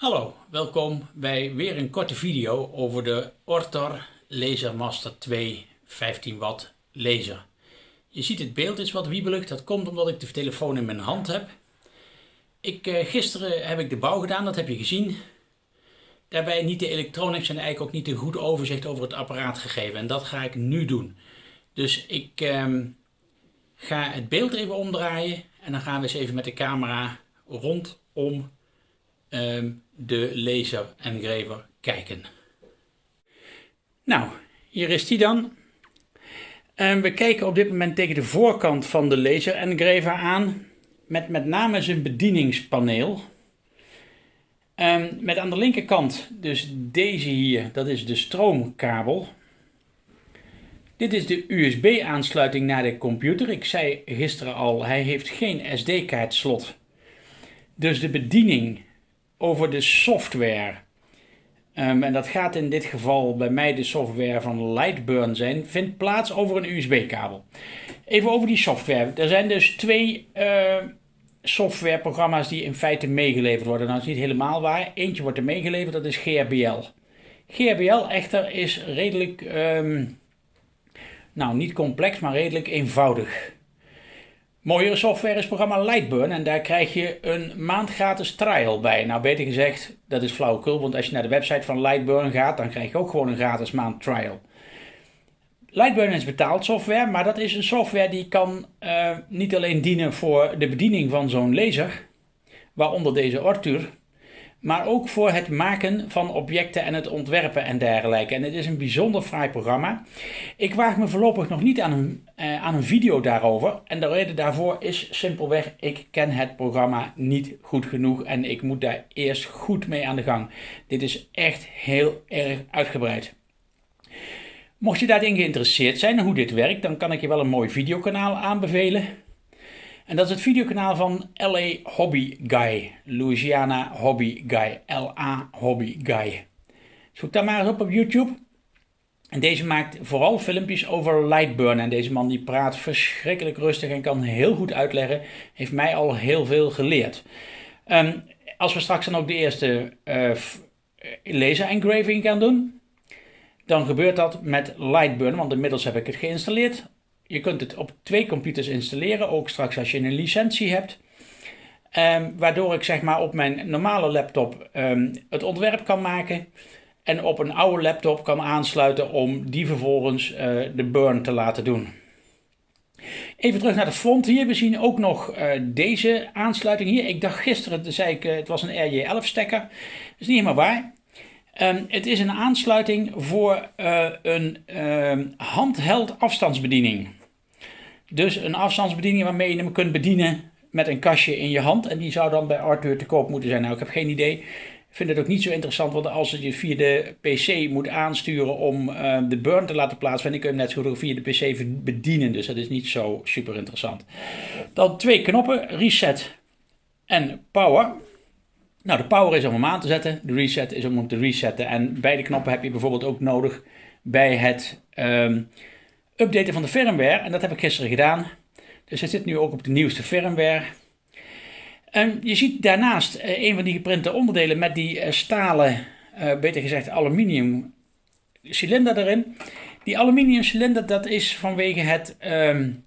Hallo, welkom bij weer een korte video over de Ortor Laser Master 2 15 watt laser. Je ziet het beeld is wat wiebelig, dat komt omdat ik de telefoon in mijn hand heb. Ik, eh, gisteren heb ik de bouw gedaan, dat heb je gezien. Daarbij niet de electronics en eigenlijk ook niet een goed overzicht over het apparaat gegeven. En dat ga ik nu doen. Dus ik ehm, ga het beeld even omdraaien en dan gaan we eens even met de camera rondom Ehm, de laser engraver kijken. Nou, hier is die dan. Um, we kijken op dit moment tegen de voorkant van de laser engraver aan. Met met name zijn bedieningspaneel. Um, met aan de linkerkant dus deze hier, dat is de stroomkabel. Dit is de USB aansluiting naar de computer. Ik zei gisteren al, hij heeft geen SD-kaartslot. Dus de bediening over de software. Um, en dat gaat in dit geval bij mij de software van Lightburn zijn, vindt plaats over een USB-kabel. Even over die software. Er zijn dus twee uh, softwareprogramma's die in feite meegeleverd worden. Nou, dat is niet helemaal waar. Eentje wordt er meegeleverd, dat is GRBL. GRBL echter is redelijk, um, nou niet complex, maar redelijk eenvoudig. Mooiere software is programma Lightburn en daar krijg je een maand gratis trial bij. Nou, beter gezegd, dat is flauwekul, want als je naar de website van Lightburn gaat, dan krijg je ook gewoon een gratis maand trial. Lightburn is betaald software, maar dat is een software die kan uh, niet alleen dienen voor de bediening van zo'n laser, waaronder deze Arthur, maar ook voor het maken van objecten en het ontwerpen en dergelijke. En het is een bijzonder fraai programma. Ik waag me voorlopig nog niet aan een, eh, aan een video daarover. En de reden daarvoor is simpelweg, ik ken het programma niet goed genoeg en ik moet daar eerst goed mee aan de gang. Dit is echt heel erg uitgebreid. Mocht je daarin geïnteresseerd zijn hoe dit werkt, dan kan ik je wel een mooi videokanaal aanbevelen. En dat is het videokanaal van LA Hobby Guy. Louisiana Hobby Guy. LA Hobby Guy. Zoek daar maar eens op op YouTube. En deze maakt vooral filmpjes over Lightburn. En deze man die praat verschrikkelijk rustig en kan heel goed uitleggen. Heeft mij al heel veel geleerd. Um, als we straks dan ook de eerste uh, laser engraving gaan doen. Dan gebeurt dat met Lightburn. Want inmiddels heb ik het geïnstalleerd je kunt het op twee computers installeren, ook straks als je een licentie hebt. Um, waardoor ik zeg maar op mijn normale laptop um, het ontwerp kan maken. En op een oude laptop kan aansluiten om die vervolgens uh, de burn te laten doen. Even terug naar de front hier. We zien ook nog uh, deze aansluiting hier. Ik dacht gisteren, zei ik, uh, het was een RJ11 stekker. Dat is niet helemaal waar. Um, het is een aansluiting voor een handheld afstandsbediening. Dus een afstandsbediening waarmee je hem kunt bedienen met een kastje in je hand. En die zou dan bij Arthur te koop moeten zijn. Nou, ik heb geen idee. Ik vind het ook niet zo interessant, want als je via de PC moet aansturen om uh, de burn te laten plaatsvinden, kun je hem net zo goed via de PC bedienen. Dus dat is niet zo super interessant. Dan twee knoppen, reset en power. Nou, de power is om hem aan te zetten, de reset is om hem te resetten. En beide knoppen heb je bijvoorbeeld ook nodig bij het um, updaten van de firmware. En dat heb ik gisteren gedaan. Dus het zit nu ook op de nieuwste firmware. En je ziet daarnaast uh, een van die geprinte onderdelen met die uh, stalen, uh, beter gezegd aluminium cilinder erin. Die aluminium cilinder dat is vanwege het um,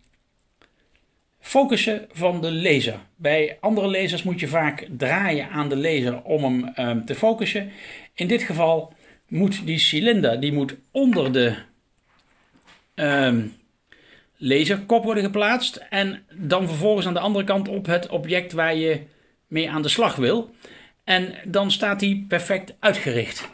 focussen van de laser. Bij andere lasers moet je vaak draaien aan de laser om hem um, te focussen. In dit geval moet die cilinder die moet onder de um, laserkop worden geplaatst. En dan vervolgens aan de andere kant op het object waar je mee aan de slag wil. En dan staat die perfect uitgericht.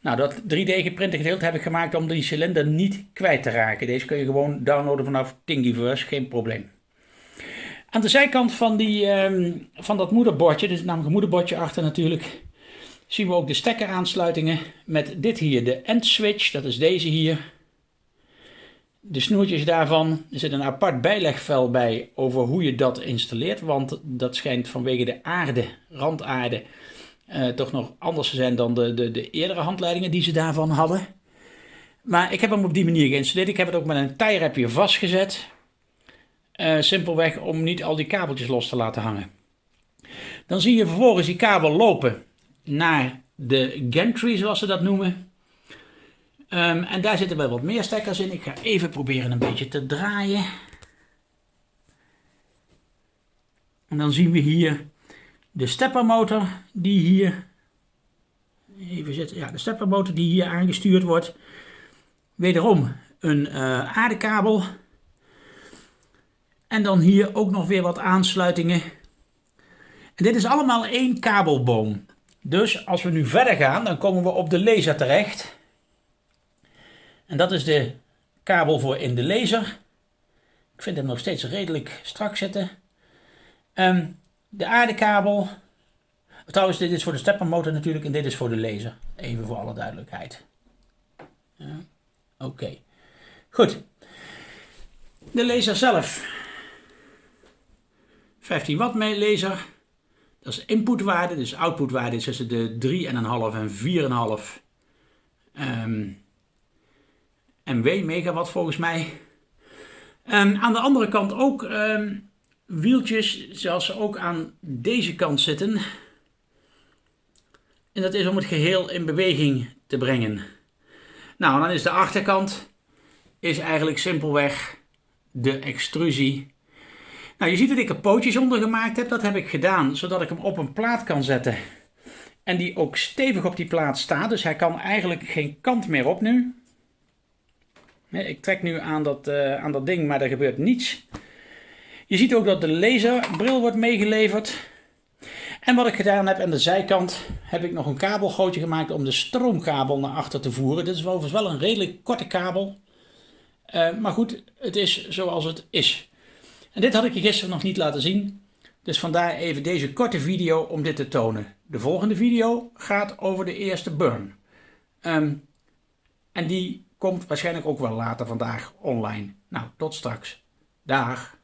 Nou, dat 3D geprinte gedeelte heb ik gemaakt om die cilinder niet kwijt te raken. Deze kun je gewoon downloaden vanaf Thingiverse, geen probleem. Aan de zijkant van, die, um, van dat moederbordje, dus namelijk een moederbordje achter natuurlijk, zien we ook de stekkeraansluitingen met dit hier, de end switch, dat is deze hier de snoertjes daarvan, er zit een apart bijlegvel bij over hoe je dat installeert. Want dat schijnt vanwege de aarde, randaarde, uh, toch nog anders te zijn dan de, de, de eerdere handleidingen die ze daarvan hadden. Maar ik heb hem op die manier geïnstalleerd. Ik heb het ook met een tie vastgezet. Uh, simpelweg om niet al die kabeltjes los te laten hangen. Dan zie je vervolgens die kabel lopen naar de gantry zoals ze dat noemen. Ehm, en daar zitten wel wat meer stekkers in. Ik ga even proberen een beetje te draaien. En dan zien we hier de steppermotor die hier, even zitten, ja, de steppermotor die hier aangestuurd wordt. Wederom een uh, aardekabel. En dan hier ook nog weer wat aansluitingen. En dit is allemaal één kabelboom. Dus als we nu verder gaan, dan komen we op de laser terecht. En dat is de kabel voor in de laser. Ik vind hem nog steeds redelijk strak zitten. Um, de aardekabel. Trouwens, dit is voor de steppermotor natuurlijk en dit is voor de laser. Even voor alle duidelijkheid. Ja, Oké. Goed. De laser zelf. 15 watt laser. Dat is inputwaarde, dus outputwaarde is tussen de 3,5 en 4,5 um, MW, megawatt volgens mij. Um, aan de andere kant ook um, wieltjes zoals ook aan deze kant zitten. En dat is om het geheel in beweging te brengen. Nou, dan is de achterkant is eigenlijk simpelweg de extrusie. Nou, je ziet dat ik er pootjes onder gemaakt heb. Dat heb ik gedaan zodat ik hem op een plaat kan zetten. En die ook stevig op die plaat staat. Dus hij kan eigenlijk geen kant meer op nu. Ik trek nu aan dat, uh, aan dat ding, maar er gebeurt niets. Je ziet ook dat de laserbril wordt meegeleverd. En wat ik gedaan heb aan de zijkant heb ik nog een kabelgootje gemaakt om de stroomkabel naar achter te voeren. Dit is overigens wel een redelijk korte kabel. Uh, maar goed, het is zoals het is. En dit had ik je gisteren nog niet laten zien. Dus vandaar even deze korte video om dit te tonen. De volgende video gaat over de eerste burn. Um, en die komt waarschijnlijk ook wel later vandaag online. Nou, tot straks. Dag.